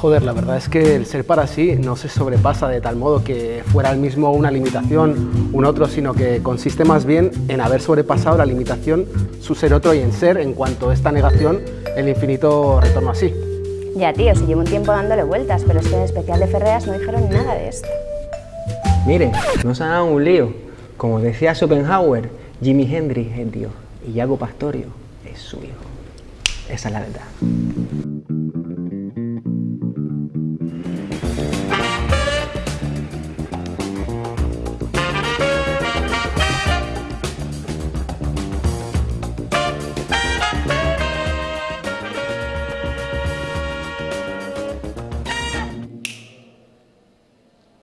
Joder, la verdad es que el ser para sí no se sobrepasa de tal modo que fuera el mismo una limitación, un otro, sino que consiste más bien en haber sobrepasado la limitación, su ser otro y en ser, en cuanto a esta negación, el infinito retorno así. Ya, tío, si llevo un tiempo dándole vueltas, pero es que en especial de Ferreras no dijeron nada de esto. Mire, no se dado un lío. Como decía Schopenhauer, Jimi Hendrix es Dios y Iago Pastorio es su hijo. Esa es la verdad.